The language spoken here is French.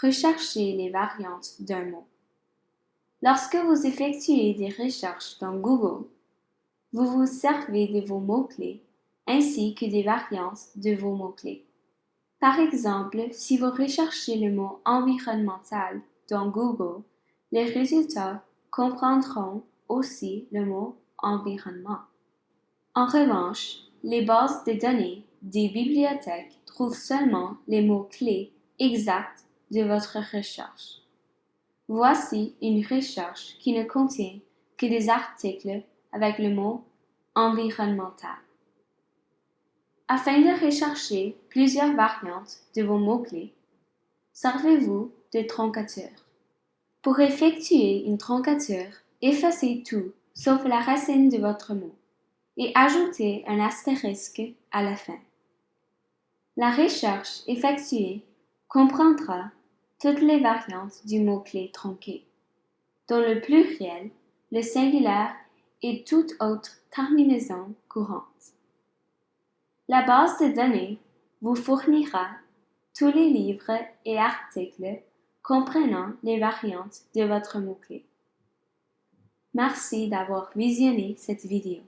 Recherchez les variantes d'un mot. Lorsque vous effectuez des recherches dans Google, vous vous servez de vos mots-clés ainsi que des variantes de vos mots-clés. Par exemple, si vous recherchez le mot environnemental dans Google, les résultats comprendront aussi le mot environnement. En revanche, les bases de données des bibliothèques trouvent seulement les mots-clés exacts de votre recherche. Voici une recherche qui ne contient que des articles avec le mot environnemental. Afin de rechercher plusieurs variantes de vos mots-clés, servez-vous de troncateur. Pour effectuer une troncature, effacez tout sauf la racine de votre mot et ajoutez un astérisque à la fin. La recherche effectuée comprendra toutes les variantes du mot-clé tronqué, dont le pluriel, le singulier et toute autre terminaison courante. La base de données vous fournira tous les livres et articles comprenant les variantes de votre mot-clé. Merci d'avoir visionné cette vidéo.